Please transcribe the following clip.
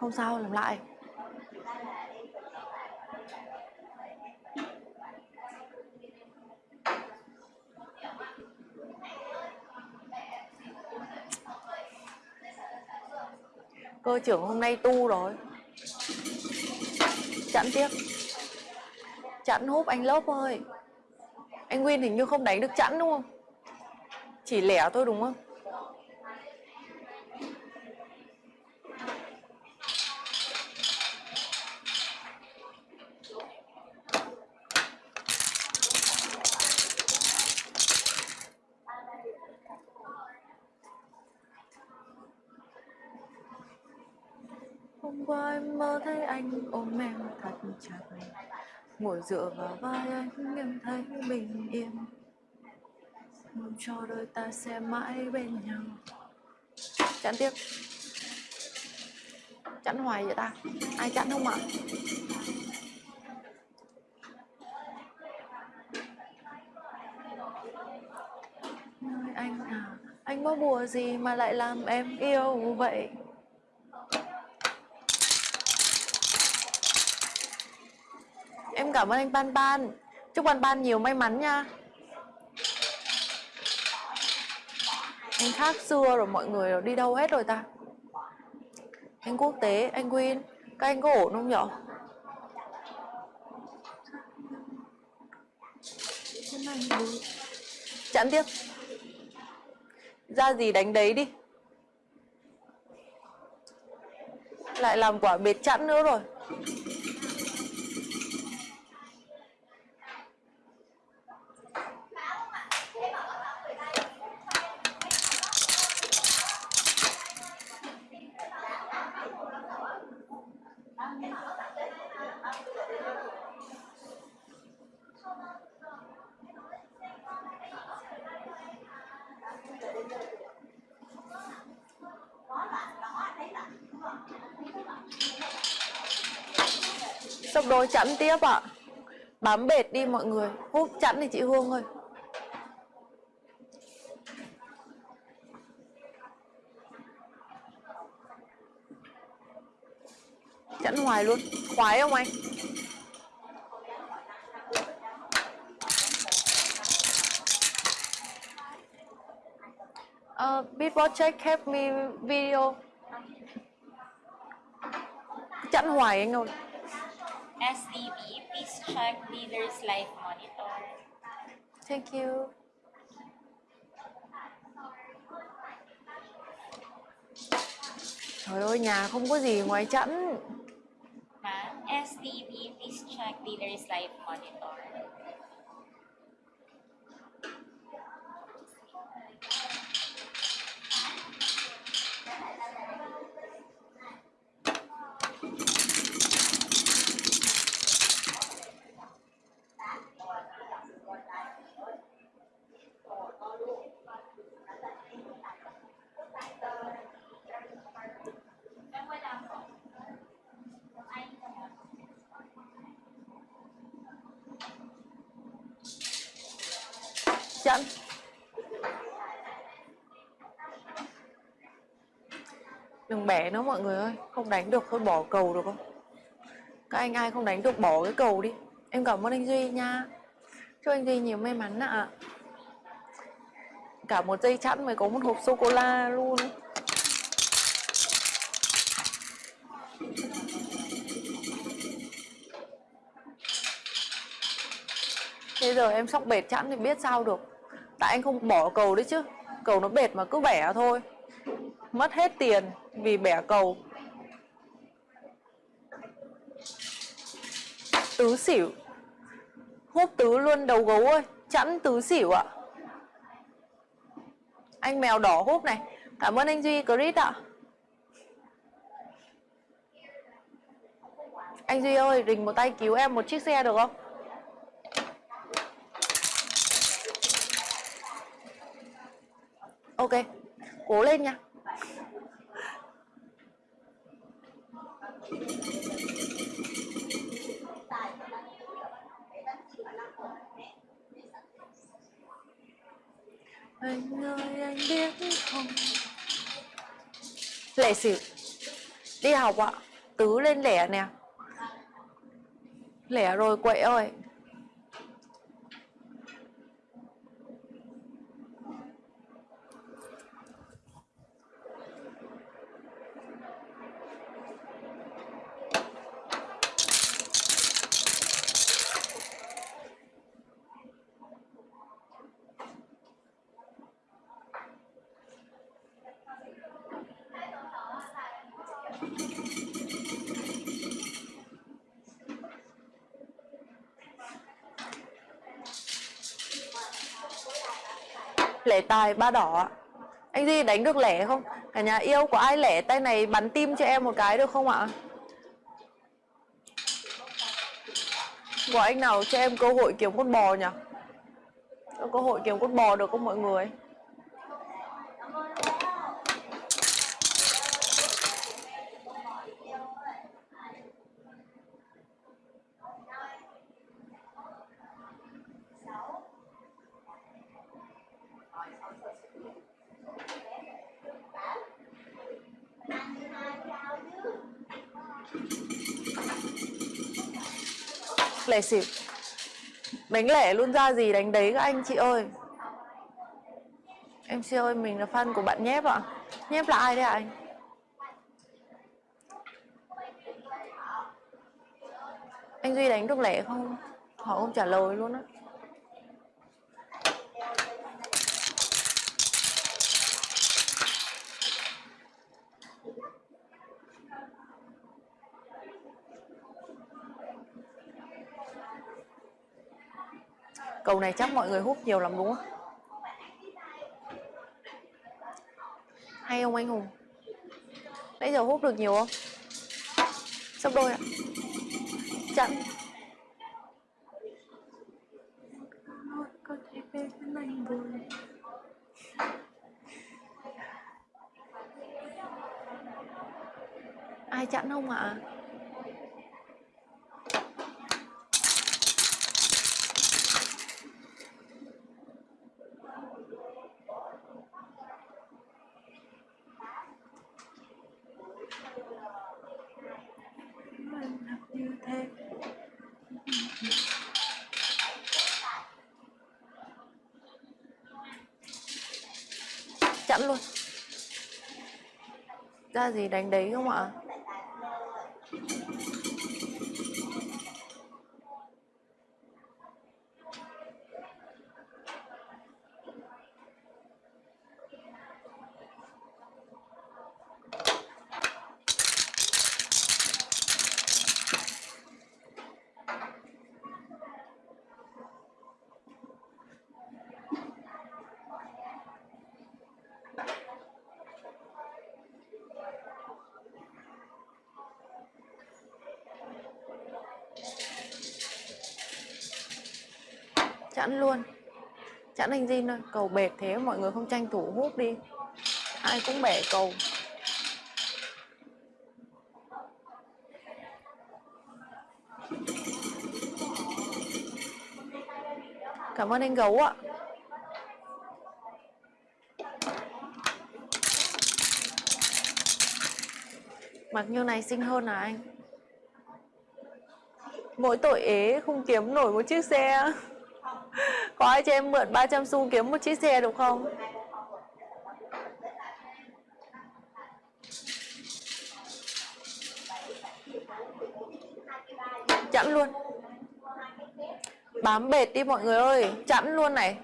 Không sao, làm lại. Cơ trưởng hôm nay tu rồi. Chặn tiếp. Chặn húp anh lớp ơi. Anh nguyên hình như không đánh được chẵn đúng không? Chỉ lẻ thôi đúng không? Hôm qua em mơ thấy anh ôm em thật chặt. Ngồi dựa vào vai anh em thấy bình yên. Mong cho đôi ta sẽ mãi bên nhau. Chặn tiếp. Chặn hoài vậy ta? Ai chặn không ạ? Nơi anh à Anh có bùa gì mà lại làm em yêu vậy? Em cảm ơn anh Ban Ban. Chúc Ban Ban nhiều may mắn nha. Anh khác xưa rồi mọi người đi đâu hết rồi ta? Anh quốc tế, anh Win. Các anh có ổn không nhở? Chặn tiếp. Ra gì đánh đấy đi. Lại làm quả bệt chẵn nữa rồi. Sốc đôi chẵn tiếp ạ à. Bám bệt đi mọi người Hút chẵn thì chị Hương ơi Chẵn hoài luôn. Khoái không anh? Uh, before check help me video. Chặn hoài anh ơi. SDB, please check leader's live monitor. Thank you. Trời ơi nhà không có gì ngoài chẵn Ma'am, SDB, please check leader's live monitor. Chẵn Đừng bẻ nó mọi người ơi, Không đánh được, thôi bỏ cầu được không? Các anh ai không đánh được bỏ cái cầu đi. Em cảm ơn anh Duy nha. Chúc anh Duy nhiều may mắn ạ. Cả một dây chẵn mới có một hộp sô-cô-la luôn. Bây giờ em sóc bệt chẵn thì biết sao được. Tại anh không bỏ cầu đấy chứ. Cầu nó bệt mà cứ bẻ thôi. Mất hết tiền vì bẻ cầu. Tứ xỉu. Hút tứ luôn đầu gấu ơi. Chẵn tứ xỉu ạ. Anh mèo đỏ hút này. Cảm ơn anh Duy, Chris ạ. Anh Duy ơi, Rình một tay cứu em một chiếc xe được không? Ok Cố lên nha. Anh ơi anh biết không? Lệ xỉu Đi học ạ. Tứ lên lẻ nè. Lẻ rồi quậy ơi lẻ tài ba đỏ anh Duy đánh được lẻ không? Cả nhà yêu có ai lẻ? Tay này bắn tim cho em một cái được không ạ? Có anh nào cho em cơ hội kiếm con bò nhỉ? Có cơ hội kiếm con bò được không mọi người? Lẻ xỉu. Đánh lẻ luôn ra gì đánh đấy các anh chị ơi? Em chị ơi, mình là fan của bạn nhép ạ. Nhép là ai đấy ạ anh? Anh duy đánh được lẻ không họ không trả lời luôn á Cầu này chắc mọi người hút nhiều lắm đúng không? Hay không anh Hùng? Nãy giờ hút được nhiều không? Sắp đôi ạ chậm Có thể anh buồn Ai chặn không ạ? À? Sẵn luôn. Ra gì đánh đấy không ạ? Chẵn luôn. Chẵn anh Jin thôi. Cầu bệt thế, mọi người không tranh thủ hút đi. Ai cũng bẻ cầu. Cảm ơn anh gấu ạ. Mặc như này xinh hơn à anh? Mỗi tội ế không kiếm nổi một chiếc xe có ai cho em mượn 300 xu kiếm một chiếc xe được không? Chẵn luôn Bám bệt đi mọi người ơi, Chẵn luôn này